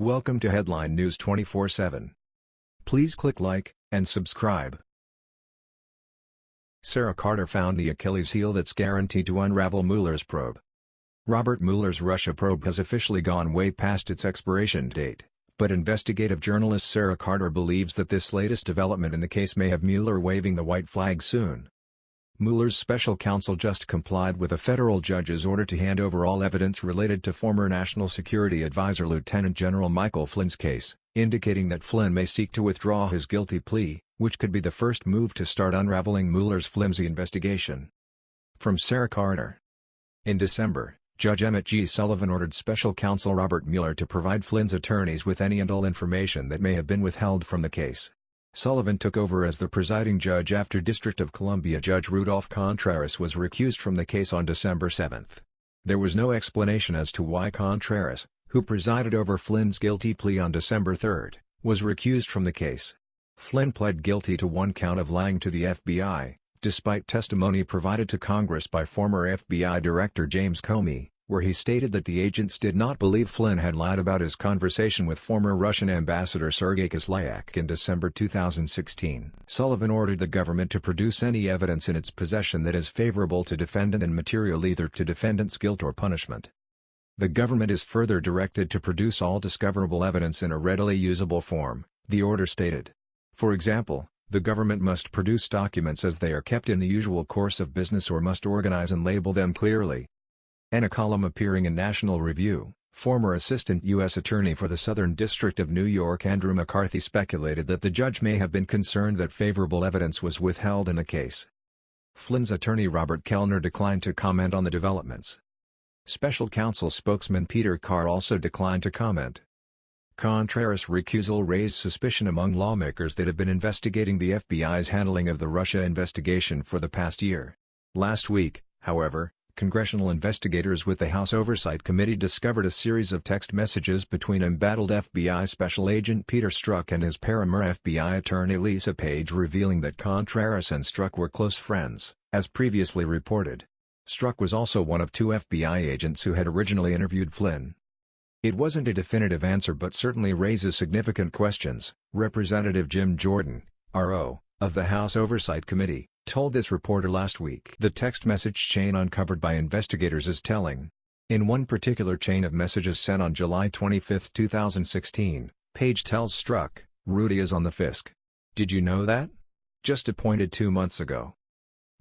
Welcome to Headline News 24/7. Please click like and subscribe. Sarah Carter found the Achilles heel that's guaranteed to unravel Mueller's probe. Robert Mueller's Russia probe has officially gone way past its expiration date, but investigative journalist Sarah Carter believes that this latest development in the case may have Mueller waving the white flag soon. Mueller's special counsel just complied with a federal judge's order to hand over all evidence related to former National Security Advisor Lieutenant General Michael Flynn's case, indicating that Flynn may seek to withdraw his guilty plea, which could be the first move to start unraveling Mueller's flimsy investigation. From Sarah Carter. In December, Judge Emmett G. Sullivan ordered special counsel Robert Mueller to provide Flynn's attorneys with any and all information that may have been withheld from the case. Sullivan took over as the presiding judge after District of Columbia Judge Rudolph Contreras was recused from the case on December 7. There was no explanation as to why Contreras, who presided over Flynn's guilty plea on December 3, was recused from the case. Flynn pled guilty to one count of lying to the FBI, despite testimony provided to Congress by former FBI Director James Comey, where he stated that the agents did not believe Flynn had lied about his conversation with former Russian Ambassador Sergei Kislyak in December 2016. Sullivan ordered the government to produce any evidence in its possession that is favorable to defendant and material either to defendant's guilt or punishment. The government is further directed to produce all discoverable evidence in a readily usable form, the order stated. For example, the government must produce documents as they are kept in the usual course of business or must organize and label them clearly, in a column appearing in National Review, former Assistant U.S. Attorney for the Southern District of New York Andrew McCarthy speculated that the judge may have been concerned that favorable evidence was withheld in the case. Flynn's attorney Robert Kelner declined to comment on the developments. Special counsel spokesman Peter Carr also declined to comment. Contreras' recusal raised suspicion among lawmakers that have been investigating the FBI's handling of the Russia investigation for the past year. Last week, however, congressional investigators with the House Oversight Committee discovered a series of text messages between embattled FBI Special Agent Peter Strzok and his paramour FBI attorney Lisa Page revealing that Contreras and Strzok were close friends, as previously reported. Strzok was also one of two FBI agents who had originally interviewed Flynn. It wasn't a definitive answer but certainly raises significant questions, Representative Jim Jordan, R.O., of the House Oversight Committee, told this reporter last week. The text message chain uncovered by investigators is telling. In one particular chain of messages sent on July 25, 2016, Page tells Strzok, Rudy is on the FISC. Did you know that? Just appointed two months ago.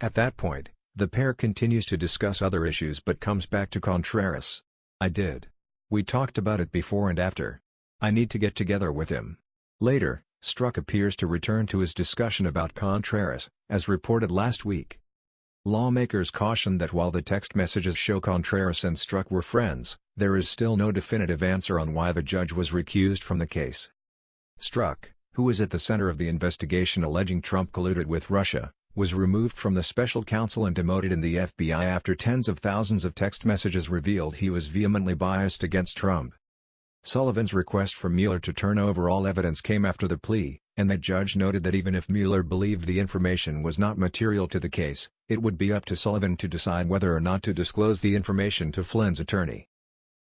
At that point, the pair continues to discuss other issues but comes back to Contreras. I did. We talked about it before and after. I need to get together with him. Later, Strzok appears to return to his discussion about Contreras, as reported last week. Lawmakers cautioned that while the text messages show Contreras and Strzok were friends, there is still no definitive answer on why the judge was recused from the case. Strzok, who was at the center of the investigation alleging Trump colluded with Russia, was removed from the special counsel and demoted in the FBI after tens of thousands of text messages revealed he was vehemently biased against Trump. Sullivan's request for Mueller to turn over all evidence came after the plea, and the judge noted that even if Mueller believed the information was not material to the case, it would be up to Sullivan to decide whether or not to disclose the information to Flynn's attorney.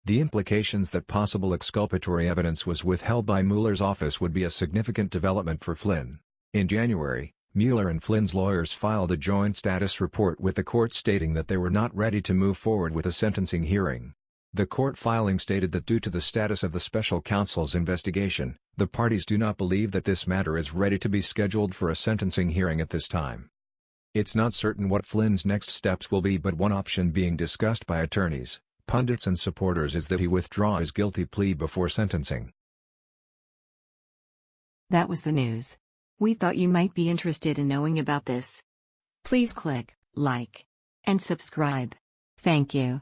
The implications that possible exculpatory evidence was withheld by Mueller's office would be a significant development for Flynn. In January, Mueller and Flynn's lawyers filed a joint status report with the court stating that they were not ready to move forward with a sentencing hearing. The court filing stated that due to the status of the special counsel's investigation, the parties do not believe that this matter is ready to be scheduled for a sentencing hearing at this time. It's not certain what Flynn's next steps will be but one option being discussed by attorneys, pundits and supporters is that he withdraw his guilty plea before sentencing. That was the news. We thought you might be interested in knowing about this. Please click like and subscribe. Thank you.